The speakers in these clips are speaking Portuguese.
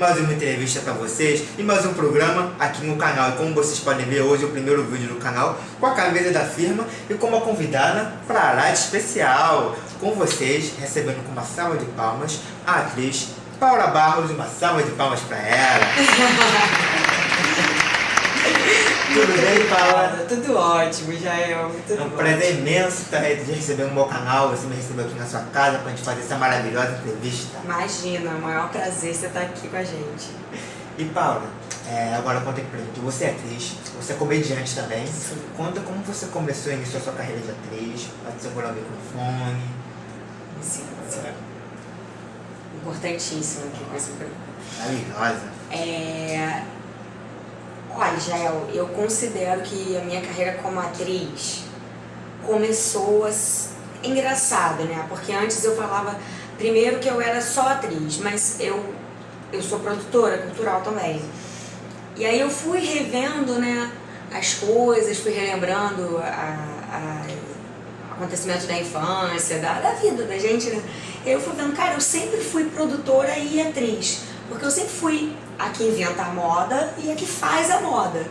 mais uma entrevista para vocês e mais um programa aqui no canal. E como vocês podem ver hoje, é o primeiro vídeo do canal com a camisa da firma e com uma convidada para live especial. Com vocês, recebendo com uma salva de palmas, a atriz Paula Barros, uma salva de palmas para ela. Tudo bem, Paula? Tudo ótimo, Jael. Tudo é um prazer imenso estar de receber no meu canal, você me recebeu aqui na sua casa para a gente fazer essa maravilhosa entrevista. Imagina, é o maior prazer você estar aqui com a gente. E Paula, é, agora conta aqui pra gente, você é atriz, você é comediante também. Sim. Conta como você começou e iniciou a sua carreira de atriz, pode segurar o microfone. Sim, sim. Importantíssimo aqui com esse programa. Maravilhosa. É... Olha, Jael, eu considero que a minha carreira como atriz começou a... engraçado, né? Porque antes eu falava, primeiro que eu era só atriz, mas eu, eu sou produtora cultural também. E aí eu fui revendo, né, as coisas, fui relembrando a, a acontecimentos da infância, da, da vida da gente, né? Eu fui vendo, cara, eu sempre fui produtora e atriz, porque eu sempre fui a que inventa a moda e a que faz a moda.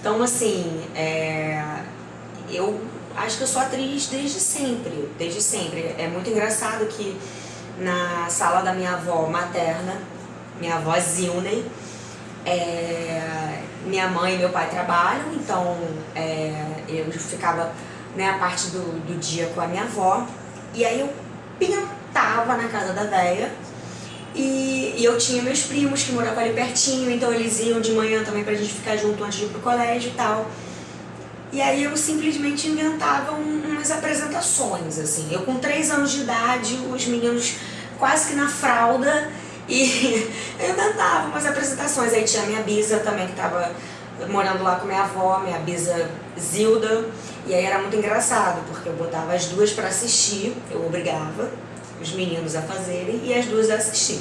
Então, assim, é, eu acho que eu sou atriz desde sempre, desde sempre. É muito engraçado que na sala da minha avó materna, minha avó Zilney, é, minha mãe e meu pai trabalham, então é, eu ficava né, a parte do, do dia com a minha avó, e aí eu pintava na casa da véia, e, e, eu tinha meus primos que moravam ali pertinho, então eles iam de manhã também pra gente ficar junto antes de ir pro colégio e tal. E aí eu simplesmente inventava um, umas apresentações, assim. Eu com três anos de idade, os meninos quase que na fralda, e eu inventava umas apresentações. Aí tinha a minha bisa também, que tava morando lá com minha avó, minha bisa Zilda. E aí era muito engraçado, porque eu botava as duas para assistir, eu obrigava os meninos a fazerem e as duas a assistir.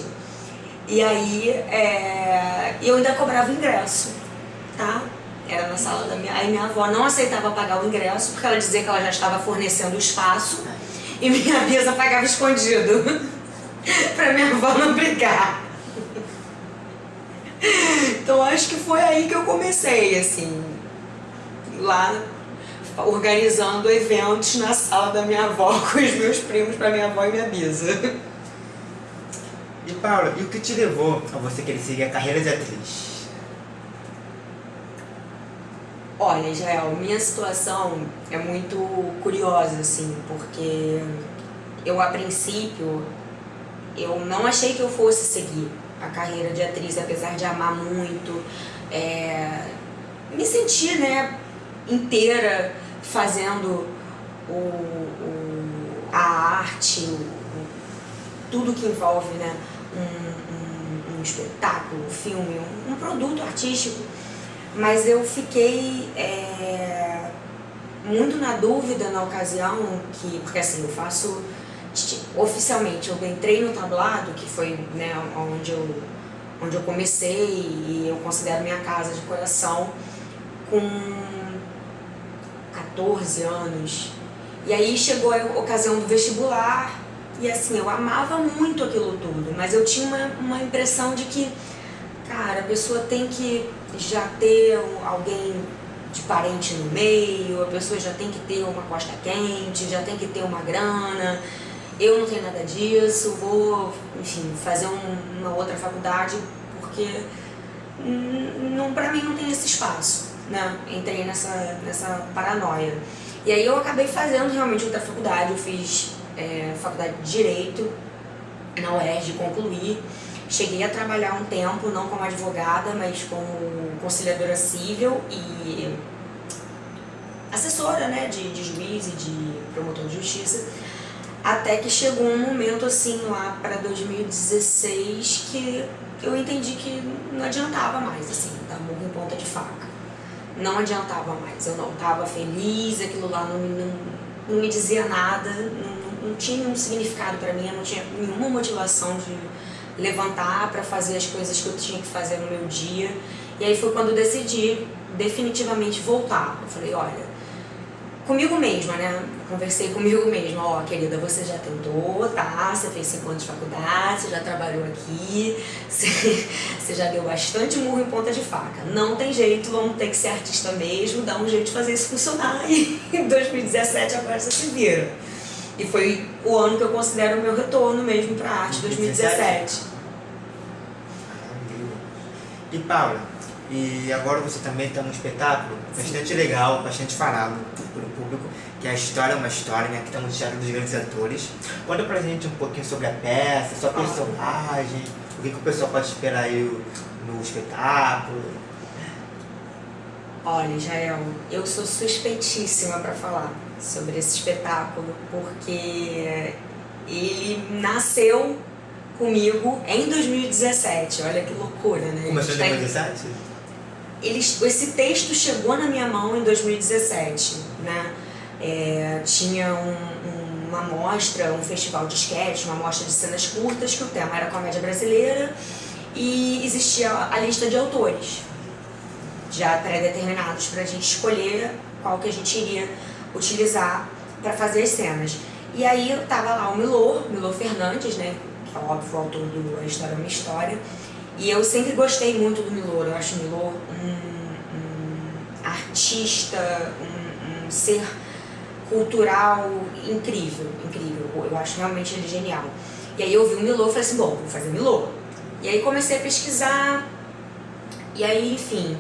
E aí é, eu ainda cobrava ingresso, tá? Era na sala da minha... Aí minha avó não aceitava pagar o ingresso, porque ela dizia que ela já estava fornecendo o espaço, e minha bisa pagava escondido, pra minha avó não brigar. Então acho que foi aí que eu comecei, assim, lá organizando eventos na sala da minha avó com os meus primos para minha avó e minha bisa. E Paula, e o que te levou a você querer seguir a carreira de atriz? Olha, Israel, minha situação é muito curiosa, assim, porque eu, a princípio, eu não achei que eu fosse seguir a carreira de atriz, apesar de amar muito, é, me sentir, né, inteira fazendo o, o, a arte, o, tudo que envolve né, um, um, um espetáculo, um filme, um, um, produto artístico. Mas eu fiquei é, muito na dúvida na ocasião, que, porque assim, eu faço oficialmente, eu entrei no tablado, que foi né, onde, eu, onde eu comecei e eu considero minha casa de coração, com 14 anos. E aí chegou a ocasião do vestibular e assim, eu amava muito aquilo tudo, mas eu tinha uma, uma impressão de que, cara, a pessoa tem que já ter alguém de parente no meio, a pessoa já tem que ter uma costa quente, já tem que ter uma grana. Eu não tenho nada disso, vou, enfim, fazer um, uma outra faculdade porque não, pra mim não tem esse espaço né, entrei nessa, nessa paranoia. E aí eu acabei fazendo realmente outra faculdade, eu fiz é, faculdade de Direito na UERJ, concluí. Cheguei a trabalhar um tempo, não como advogada, mas como conciliadora civil e assessora né, de, de juiz e de promotor de justiça. Até que chegou um momento assim lá para 2016 que eu entendi que não adiantava mais, assim, dar murro em ponta de faca não adiantava mais, eu não estava feliz, aquilo lá não, não, não me dizia nada, não, não tinha um significado para mim, eu não tinha nenhuma motivação de levantar para fazer as coisas que eu tinha que fazer no meu dia. E aí foi quando eu decidi definitivamente voltar. Eu falei, olha, comigo mesma, né? Conversei comigo mesma, ó, querida, você já tentou, tá? Você fez cinco anos de faculdade, você já trabalhou aqui, você, você já deu bastante murro em ponta de faca. Não tem jeito, vamos ter que ser artista mesmo, dar um jeito de fazer isso funcionar. E em 2017 agora você se vira. E foi o ano que eu considero o meu retorno mesmo pra arte, 2017. E Paula, e agora você também está num espetáculo bastante legal, bastante falado pelo público, que é a História é uma História, né? que está no Teatro dos Grandes Atores. Conta pra gente um pouquinho sobre a peça, sua personagem, o que, que o pessoal pode esperar aí no espetáculo. Olha, Jael, eu sou suspeitíssima para falar sobre esse espetáculo, porque ele nasceu comigo em 2017. Olha que loucura, né? Começou em 2017? Esse texto chegou na minha mão em 2017, né? É, tinha um, um, uma mostra, um festival de sketch, uma mostra de cenas curtas, que o tema era comédia brasileira e existia a lista de autores já pré-determinados para a gente escolher qual que a gente iria utilizar para fazer as cenas. E aí eu tava lá o Milor, Milor Fernandes, né, que é óbvio o autor do A História é uma História, e eu sempre gostei muito do Milor, eu acho o Milor um, um artista, um, um ser cultural incrível, incrível. Eu acho realmente ele genial. E aí eu vi o Milô e falei assim, bom, vou fazer Milô. E aí comecei a pesquisar, e aí, enfim,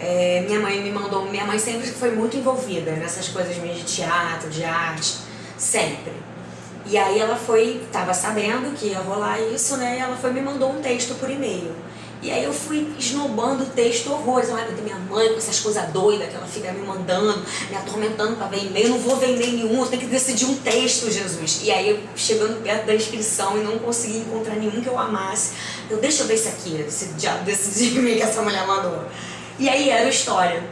é, minha mãe me mandou, minha mãe sempre foi muito envolvida nessas coisas de teatro, de arte, sempre. E aí ela foi, tava sabendo que ia rolar isso, né, e ela foi me mandou um texto por e-mail. E aí eu fui esnobando o texto horrores. Ai, meu minha mãe com essas coisas doidas que ela fica me mandando, me atormentando para ver e-mail. Não vou ver e-mail nenhum, eu tenho que decidir um texto, Jesus. E aí eu chegando perto da inscrição e não consegui encontrar nenhum que eu amasse. Eu, deixa eu ver isso aqui, esse diabo desse e-mail que essa mulher mandou. E aí era a história.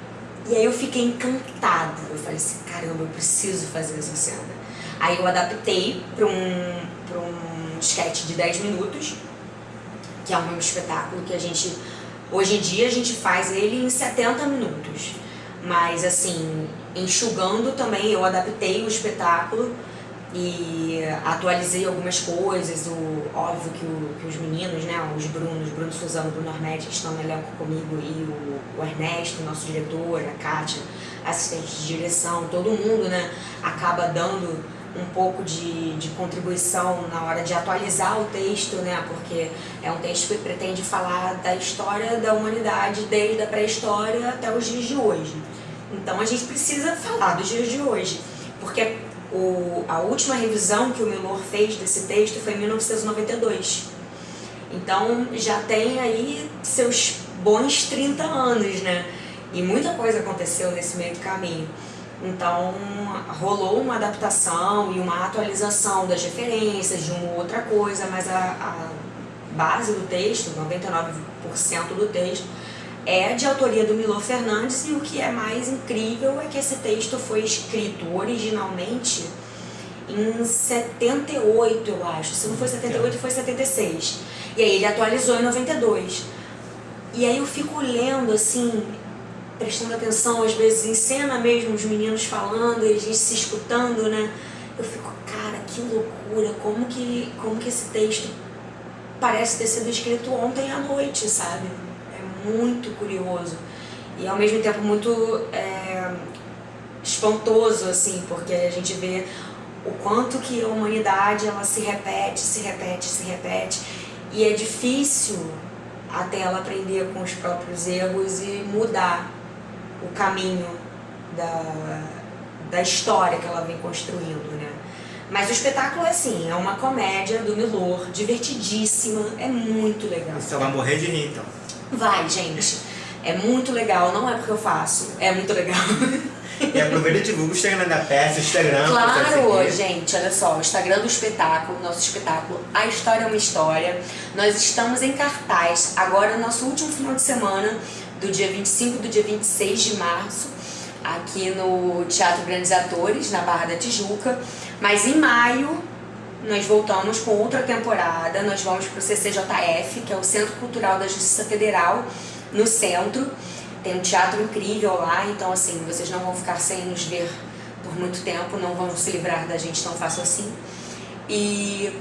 E aí eu fiquei encantada. Eu falei assim, caramba, eu preciso fazer essa cena. Aí eu adaptei para um, um sketch de 10 minutos que é um espetáculo que a gente, hoje em dia a gente faz ele em 70 minutos. Mas assim, enxugando também, eu adaptei o espetáculo e atualizei algumas coisas, o, óbvio que, o, que os meninos, né, os Brunos, Bruno Suzano, Bruno Arnett, que estão no elenco comigo, e o, o Ernesto, nosso diretor, a Kátia, assistente de direção, todo mundo, né, acaba dando um pouco de, de contribuição na hora de atualizar o texto, né? Porque é um texto que pretende falar da história da humanidade desde a pré-história até os dias de hoje. Então a gente precisa falar dos dias de hoje, porque o, a última revisão que o Milor fez desse texto foi em 1992. Então já tem aí seus bons 30 anos, né? E muita coisa aconteceu nesse meio do caminho. Então rolou uma adaptação e uma atualização das referências de uma outra coisa, mas a, a base do texto, 99% do texto, é de autoria do Milor Fernandes e o que é mais incrível é que esse texto foi escrito originalmente em 78, eu acho. Se não foi 78, foi 76. E aí ele atualizou em 92. E aí eu fico lendo, assim, prestando atenção, às vezes em cena mesmo, os meninos falando a gente se escutando, né? Eu fico, cara, que loucura, como que, como que esse texto parece ter sido escrito ontem à noite, sabe? É muito curioso. E ao mesmo tempo muito é, espantoso, assim, porque a gente vê o quanto que a humanidade ela se repete, se repete, se repete. E é difícil até ela aprender com os próprios erros e mudar o caminho da, da história que ela vem construindo, né? Mas o espetáculo é assim, é uma comédia do Milor, divertidíssima, é muito legal. Você vai morrer de rir, então. Vai, gente. É muito legal, não é porque eu faço, é muito legal. E aproveita e divulga o Instagram da peça, o Instagram. Claro, gente, olha só, o Instagram do espetáculo, nosso espetáculo A História é uma História. Nós estamos em cartaz, agora nosso último final de semana, do dia 25 e do dia 26 de março, aqui no Teatro Grandes Atores, na Barra da Tijuca. Mas em maio, nós voltamos com outra temporada, nós vamos para o CCJF, que é o Centro Cultural da Justiça Federal, no centro. Tem um teatro incrível lá, então assim, vocês não vão ficar sem nos ver por muito tempo, não vão se livrar da gente tão fácil assim. E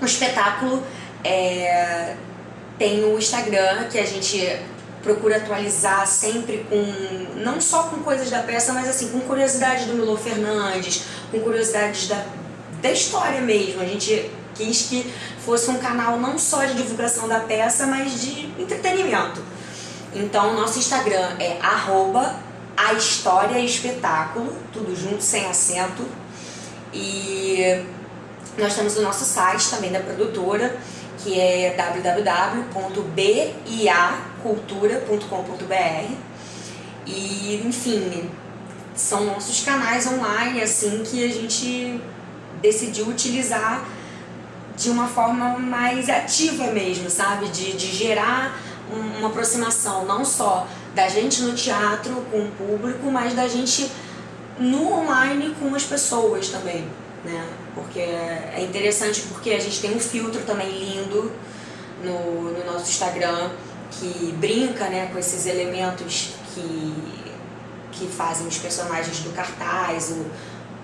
o espetáculo é, tem o Instagram, que a gente procura atualizar sempre com, não só com coisas da peça, mas assim, com curiosidades do Milo Fernandes, com curiosidades da, da história mesmo. A gente quis que fosse um canal não só de divulgação da peça, mas de entretenimento. Então, nosso Instagram é arroba a história espetáculo, tudo junto, sem acento. E nós temos o nosso site também da produtora, que é www.biacultura.com.br. E, enfim, são nossos canais online, assim, que a gente decidiu utilizar de uma forma mais ativa mesmo, sabe? De, de gerar uma aproximação não só da gente no teatro com o público, mas da gente no online com as pessoas também, né? Porque é interessante porque a gente tem um filtro também lindo no, no nosso Instagram que brinca né, com esses elementos que, que fazem os personagens do cartaz, o,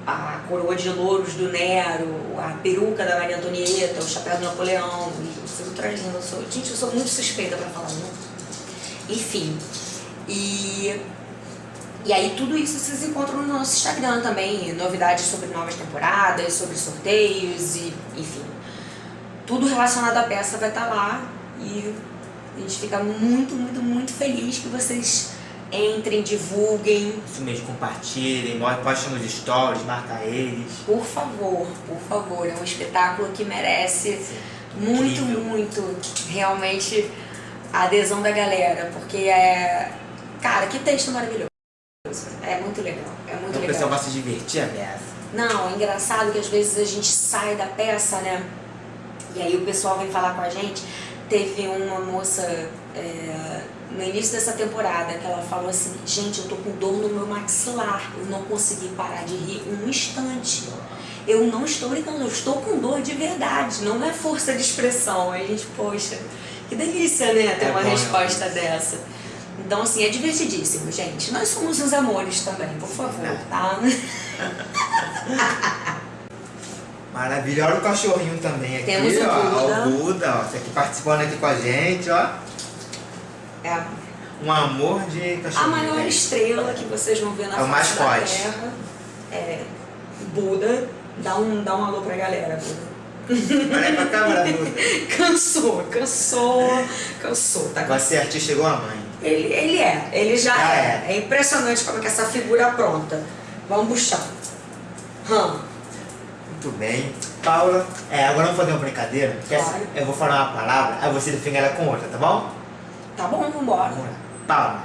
a coroa de louros do Nero, a peruca da Maria Antonieta, o chapéu do Napoleão, o filtro é lindo. Eu sou, gente, eu sou muito suspeita pra falar, né? Enfim, e, e aí tudo isso vocês encontram no nosso Instagram também, novidades sobre novas temporadas, sobre sorteios e enfim. Tudo relacionado à peça vai estar lá e a gente fica muito, muito, muito feliz que vocês entrem, divulguem. Isso mesmo, compartilhem, postem nos stories, marca eles. Por favor, por favor, é um espetáculo que merece Sim. muito, Incrível. muito, realmente, a adesão da galera, porque é, Cara, que texto maravilhoso. É muito legal, é muito então, legal. O pessoal vai se divertir a peça. Não, é engraçado que às vezes a gente sai da peça, né? E aí o pessoal vem falar com a gente. Teve uma moça é, no início dessa temporada que ela falou assim, gente, eu tô com dor no meu maxilar, eu não consegui parar de rir um instante. Eu não estou brincando, eu estou com dor de verdade, não é força de expressão. Aí a gente, poxa, que delícia, né, ter é uma bom, resposta é dessa. Então, assim, é divertidíssimo, gente. Nós somos os amores também, por favor, tá? Maravilha. Olha o cachorrinho também aqui, Temos o ó. Buda. O Buda, ó. Tá aqui participando aqui com a gente, ó. É. Um amor de cachorrinho. A maior estrela que vocês vão ver na é face da Terra. É. Buda. Dá um, dá um alô pra galera, Buda. Olha pra câmera, Buda. cansou, cansou, cansou. Tá ser artista igual a mãe. Ele, ele é, ele já ah, é. é. É impressionante como é que essa figura é pronta. Vamos buscar. Hum. Muito bem. Paula, é, agora vamos fazer uma brincadeira. Claro. eu vou falar uma palavra, aí você define ela com outra, tá bom? Tá bom, vambora. Vamos lá. Paula.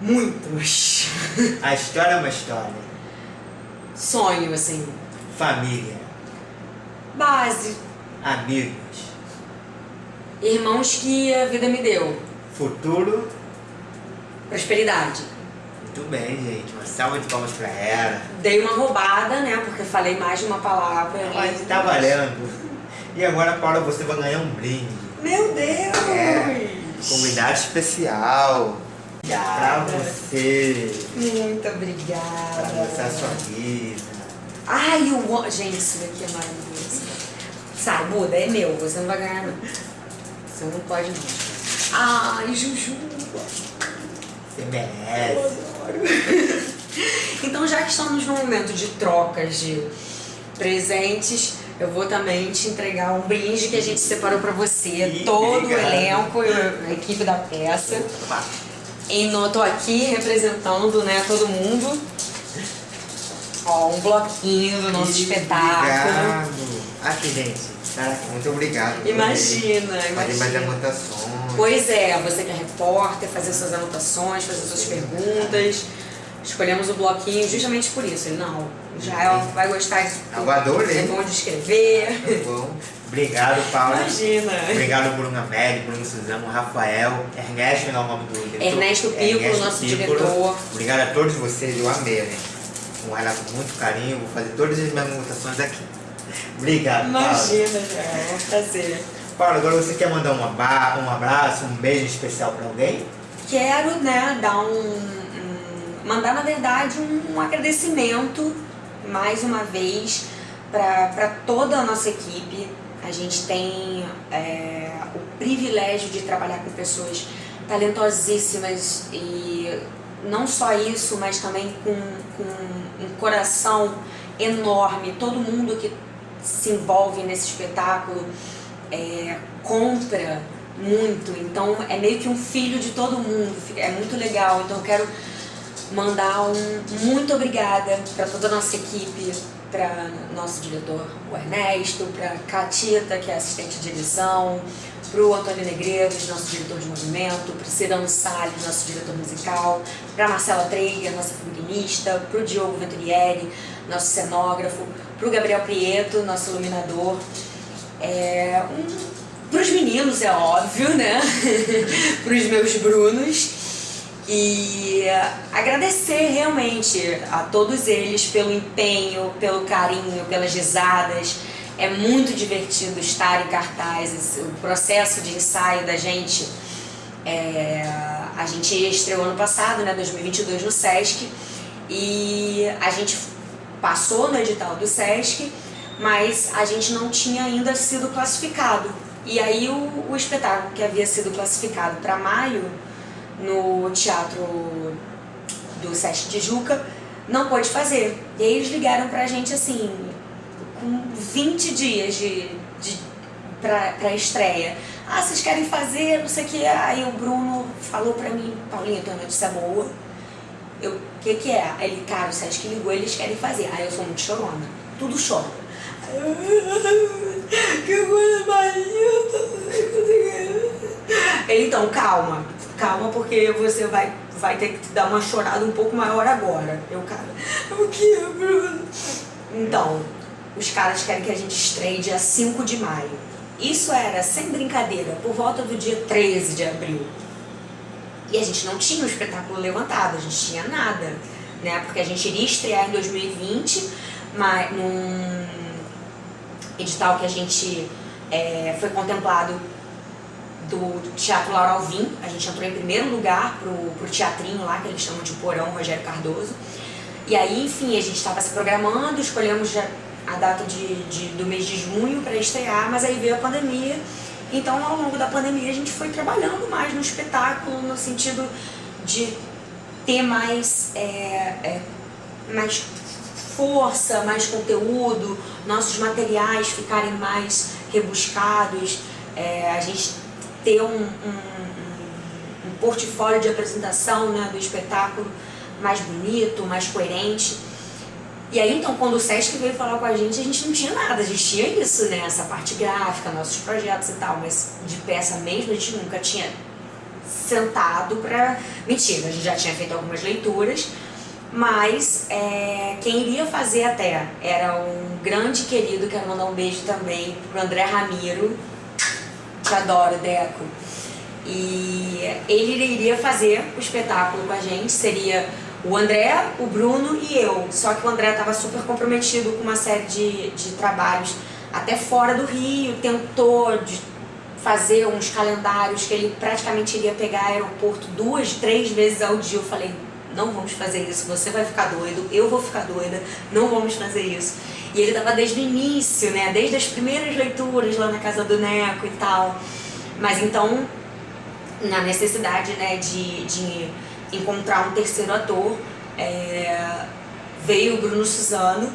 Muitos. A história é uma história. Sonho, assim. Família. Base amigos. Irmãos que a vida me deu. Futuro. Prosperidade. Muito bem, gente. Uma salva de palmas pra ela. Dei uma roubada, né? Porque falei mais de uma palavra. Mas tá valendo. E agora, Paula, você vai ganhar um brinde. Meu Deus! É, convidado especial. Obrigada. Pra você. Muito obrigada. Pra você a sua vida. Ai, amo. Gente, isso daqui é maravilhoso. Sai, Buda, é meu, você não vai ganhar não. Você não pode não. Ai, Juju. Você merece. então já que estamos no momento de trocas de presentes, eu vou também te entregar um brinde que a gente separou pra você, Ih, todo o elenco, a equipe da peça. E eu tô aqui representando né, todo mundo. Ó, um bloquinho do nosso Ih, espetáculo. Obrigado. Aqui, gente. Caraca, muito obrigado. Imagina, imagina. Fazer mais anotações. Pois é, você que é repórter, fazer suas anotações, fazer suas perguntas. Escolhemos o bloquinho justamente por isso. Ele, não, Israel vai gostar de Eu adorei. É bom de escrever. Tá bom. Obrigado, Paulo. Imagina. Obrigado, Bruno Amélie, Bruno Suzano, Rafael, Ernesto, não é o nome do diretor. Ernesto Piccolo, nosso Piccolo. diretor. Obrigado a todos vocês, eu amei, né? Um relato com muito carinho, vou fazer todas as minhas anotações aqui. Obrigado, Imagina, já, é um prazer. Paulo, agora você quer mandar um, um abraço, um beijo especial para alguém? quero né, dar um, um mandar na verdade um, um agradecimento mais uma vez para toda a nossa equipe. A gente tem é, o privilégio de trabalhar com pessoas talentosíssimas e não só isso, mas também com, com um coração enorme. Todo mundo que se envolve nesse espetáculo é, compra muito, então é meio que um filho de todo mundo, é muito legal. Então eu quero mandar um muito obrigada para toda a nossa equipe, para nosso diretor, o Ernesto, para Catita, que é assistente de direção, para o Antônio Negreiros, nosso diretor de movimento, para Cirano Salles, nosso diretor musical, para Marcela Treiger, nossa figurinista, para o Diogo Venturieri, nosso cenógrafo, para o Gabriel Prieto, nosso iluminador, é, um, para os meninos, é óbvio, né? para os meus Brunos. E agradecer realmente a todos eles pelo empenho, pelo carinho, pelas risadas. É muito divertido estar em cartazes. O processo de ensaio da gente, é, a gente estreou ano passado, né, 2022, no Sesc. E a gente passou no edital do Sesc, mas a gente não tinha ainda sido classificado. E aí o, o espetáculo que havia sido classificado para maio no teatro do Sesc de Juca, não pôde fazer. E aí eles ligaram pra gente assim, com 20 dias de, de, pra, estreia. Ah, vocês querem fazer, não sei o que. Aí o Bruno falou pra mim, Paulinha, tua notícia boa. Eu, o que que é? Ele, cara, o Sesc ligou, eles querem fazer. Aí eu sou muito chorona, tudo choro. Que coisa mais Ele, então, calma, calma porque você vai, vai ter que dar uma chorada um pouco maior agora. Eu, cara, o que, Bruno? Então, os caras querem que a gente estreie dia 5 de maio. Isso era, sem brincadeira, por volta do dia 13 de abril. E a gente não tinha o espetáculo levantado, a gente tinha nada, né? Porque a gente iria estrear em 2020, mas num edital que a gente é, foi contemplado do Teatro Laura Alvim. A gente entrou em primeiro lugar pro, pro teatrinho lá, que eles chamam de Porão Rogério Cardoso. E aí, enfim, a gente estava se programando, escolhemos a data de, de, do mês de junho para estrear, mas aí veio a pandemia. Então, ao longo da pandemia, a gente foi trabalhando mais no espetáculo, no sentido de ter mais, é, é, mais força, mais conteúdo, nossos materiais ficarem mais rebuscados, é, a gente ter um, um, um, portfólio de apresentação né, do espetáculo mais bonito, mais coerente. E aí então quando o Sesc veio falar com a gente, a gente não tinha nada, a gente tinha isso, né, essa parte gráfica, nossos projetos e tal, mas de peça mesmo a gente nunca tinha sentado pra... Mentira, a gente já tinha feito algumas leituras, mas é, quem iria fazer até era um grande querido, quero mandar um beijo também pro André Ramiro, te adoro, Deco. E ele iria fazer o espetáculo com a gente, seria o André, o Bruno e eu. Só que o André estava super comprometido com uma série de, de trabalhos até fora do Rio, tentou de fazer uns calendários que ele praticamente iria pegar aeroporto duas, três vezes ao dia. Eu falei, não vamos fazer isso, você vai ficar doido, eu vou ficar doida, não vamos fazer isso. E ele estava desde o início, né, desde as primeiras leituras lá na casa do Neco e tal. Mas então, na necessidade né, de, de encontrar um terceiro ator, é, veio o Bruno Suzano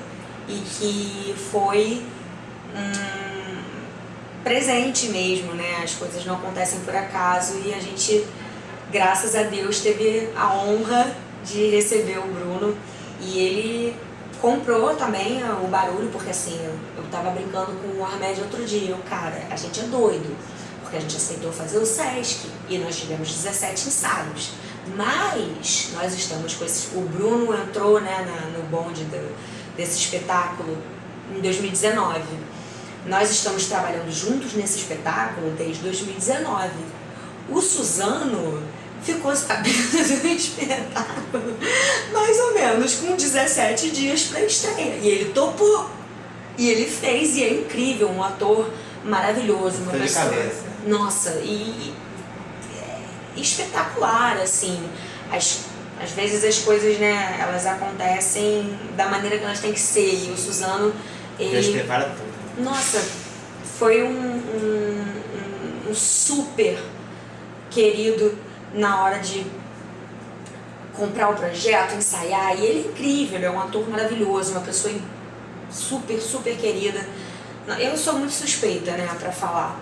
e que foi um presente mesmo, né? As coisas não acontecem por acaso e a gente, graças a Deus, teve a honra de receber o Bruno e ele comprou também o barulho, porque assim, eu, tava brincando com o Armédio outro dia, eu, cara, a gente é doido, porque a gente aceitou fazer o Sesc e nós tivemos 17 ensaios, mas nós estamos com esses, o Bruno entrou né, na, no bonde do, desse espetáculo em 2019, nós estamos trabalhando juntos nesse espetáculo desde 2019, o Suzano ficou sabendo do espetáculo mais ou menos com 17 dias para estreia. E ele topou. E ele fez, e é incrível, um ator maravilhoso, uma pessoa. Nossa, e espetacular, assim. As, às vezes as coisas, né, elas acontecem da maneira que elas têm que ser. E o Suzano, ele... Deus prepara tudo. Nossa, foi um, um, um, super querido na hora de comprar o projeto, ensaiar, e ele é incrível, é um ator maravilhoso, uma pessoa super, super querida. Eu sou muito suspeita, né, pra falar.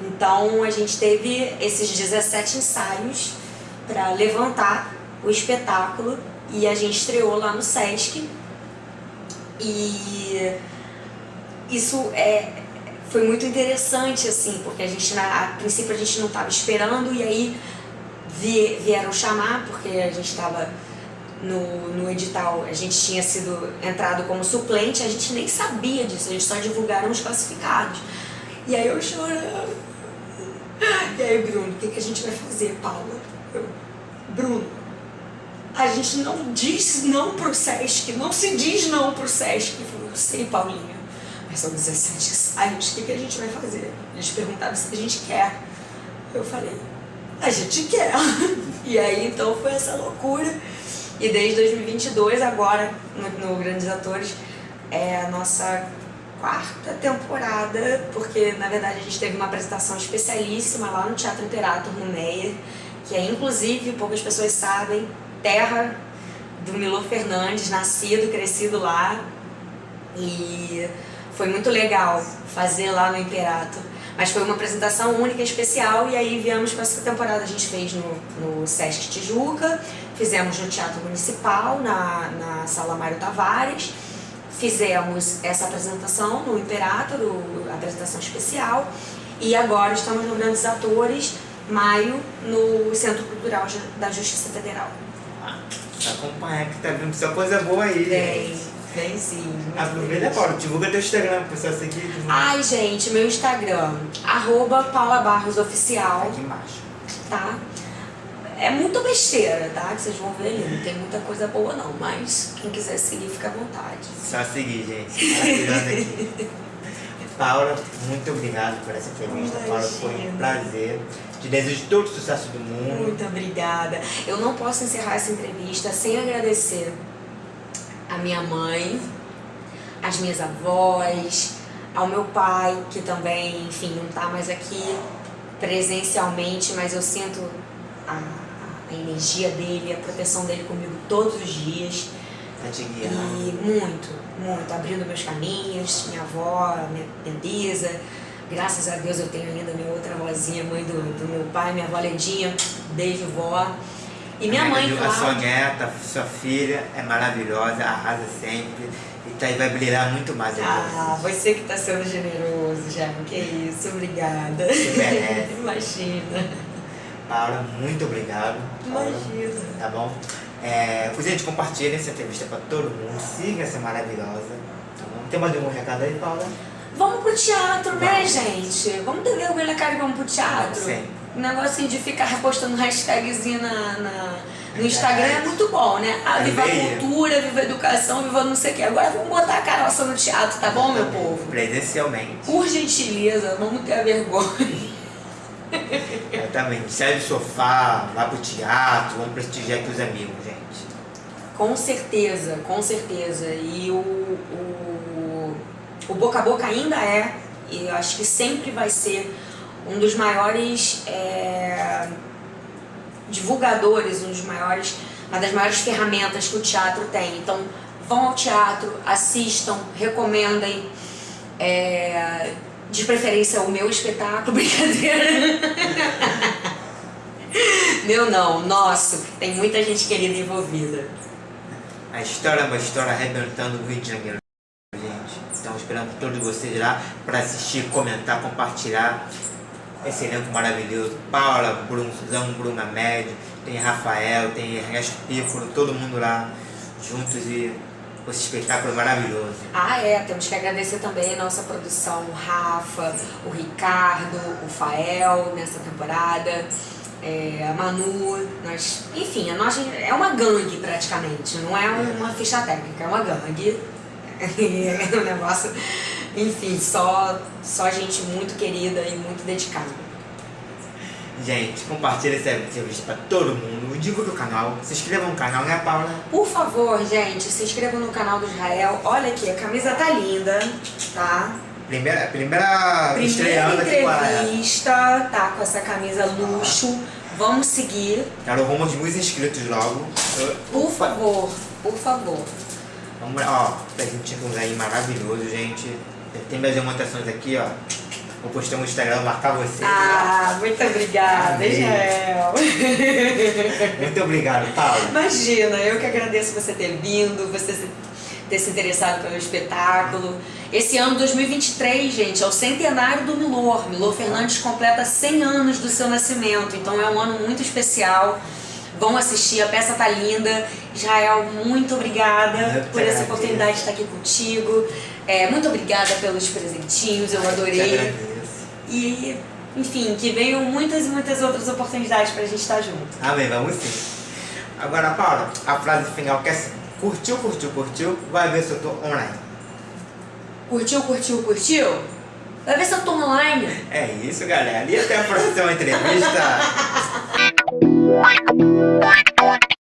Então a gente teve esses 17 ensaios para levantar o espetáculo e a gente estreou lá no Sesc. E isso é, foi muito interessante, assim, porque a gente, a princípio, a gente não estava esperando e aí vieram chamar, porque a gente estava no, no edital, a gente tinha sido entrado como suplente, a gente nem sabia disso, gente só divulgaram os classificados. E aí eu chorando. E aí, Bruno, o que, que a gente vai fazer, Paula? Eu, Bruno, a gente não diz não pro Sesc, não se diz não pro Sesc. Eu falei, eu sei, Paulinha, mas são 17 ensaios, o que, que a gente vai fazer? Eles perguntaram se a gente quer. Eu falei, a gente quer. E aí então foi essa loucura. E desde 2022, agora, no, no Grandes Atores, é a nossa quarta temporada, porque na verdade a gente teve uma apresentação especialíssima lá no Teatro Imperator, no Meyer, que é inclusive, poucas pessoas sabem, terra do Milo Fernandes, nascido, crescido lá. E foi muito legal fazer lá no Imperator. Mas foi uma apresentação única, especial, e aí viemos com essa temporada. A gente fez no, no Sesc Tijuca, fizemos no Teatro Municipal, na, na Sala Mário Tavares, fizemos essa apresentação no Imperator, a apresentação especial, e agora estamos no Grandes Atores, maio, no Centro Cultural da Justiça Federal. Ah, acompanha que tá vindo só coisa boa aí. Vem. Vem sim. Aproveita, Paula, divulga teu Instagram pro pessoal seguir. Divulga. Ai, gente, meu Instagram, arroba Paula Barros Oficial. Aqui embaixo. Tá? É muita besteira, tá? Que vocês vão ver ali. Não tem muita coisa boa não, mas quem quiser seguir, fica à vontade. Só seguir, gente. Paula, muito obrigado por essa entrevista. Imagina. Paula, foi um prazer. Te desejo todo o sucesso do mundo. Muito obrigada. Eu não posso encerrar essa entrevista sem agradecer a minha mãe, as minhas avós, ao meu pai, que também, enfim, não está mais aqui presencialmente, mas eu sinto a, a energia dele, a proteção dele comigo todos os dias. Tá te guiando. E muito, muito, abrindo meus caminhos, minha avó, minha, Bisa. Graças a Deus eu tenho ainda minha outra vozinha, mãe do, do meu pai, minha avó Ledinha, beijo vó. E minha mãe, A claro. sua neta, sua filha é maravilhosa, arrasa sempre. E tá, e vai brilhar muito mais. Ah, você que tá sendo generoso, já. Que isso, obrigada. Você merece. Imagina. Paula, muito obrigado. Paula, Imagina. Tá bom? É, gente, compartilha essa entrevista pra todo mundo. Siga essa maravilhosa. Tá bom? Tem mais algum recado aí, Paula? Vamos pro teatro, né, gente? Vamos ter vergonha na cara e vamos pro teatro? Sempre. O negocinho de ficar repostando hashtagzinho na, na- no Instagram é muito bom, né? Ah, É viva a cultura, viva a educação, viva não sei o quê. Agora vamos botar a caroça no teatro, tá bom, meu povo? Presencialmente. Por gentileza, vamos ter a vergonha. Exatamente. Sai do sofá, vai pro teatro, vamos prestigiar aqui os amigos, gente. Com certeza, com certeza. E o, o, o boca a boca ainda é, e eu acho que sempre vai ser, um dos maiores é, divulgadores, um dos maiores, uma das maiores ferramentas que o teatro tem. Então, vão ao teatro, assistam, recomendem. é, de preferência o meu espetáculo, brincadeira. meu não, nosso, tem muita gente querida envolvida. A história é uma história arrebentando o Rio de Janeiro, gente. Estamos esperando todos vocês lá para assistir, comentar, compartilhar esse elenco maravilhoso. Paula, Bruno, Suzão, Bruna Médio, tem Rafael, tem Ernesto Piccolo, todo mundo lá juntos e esse espetáculo maravilhoso. Ah, é, temos que agradecer também a nossa produção, o Rafa, o Ricardo, o Fael nessa temporada, é, a Manu, nós, enfim, a nossa, é uma gangue praticamente, não é uma ficha técnica, é uma gangue. É um negócio, enfim, só, só gente muito querida e muito dedicada. Gente, compartilha esse vídeo pra todo mundo, divulgue o canal, se inscreva no canal, né Paula? Por favor, gente, se inscreva no canal do Israel. Olha aqui, a camisa tá linda, tá? Primeira, primeira, primeira estreando aqui com a... entrevista, tá com essa camisa luxo. Vamos seguir. Quero rumo de muitos inscritos logo. Por favor, por favor. Vamos lá, ó, presentinho um aí maravilhoso, gente. Tem minhas demonstrações aqui, ó. Vou postar no Instagram, marcar você. Ah, muito obrigada. Israel. Muito obrigado, Paulo. Imagina, eu que agradeço você ter vindo, você ter se interessado pelo espetáculo. Esse ano 2023, gente, é o centenário do Milor. Milor Fernandes completa 100 anos do seu nascimento, então é um ano muito especial. Vão assistir, a peça tá linda. Israel, muito obrigada por essa oportunidade de estar aqui contigo. É, muito obrigada pelos presentinhos, eu adorei. E, enfim, que venham muitas e muitas outras oportunidades pra gente estar junto. Amém, vamos sim. Agora, Paula, a frase final que é assim, curtiu, curtiu, curtiu, vai ver se eu tô online. Curtiu, curtiu, curtiu? Vai ver se eu tô online. É isso, galera. E até a próxima entrevista.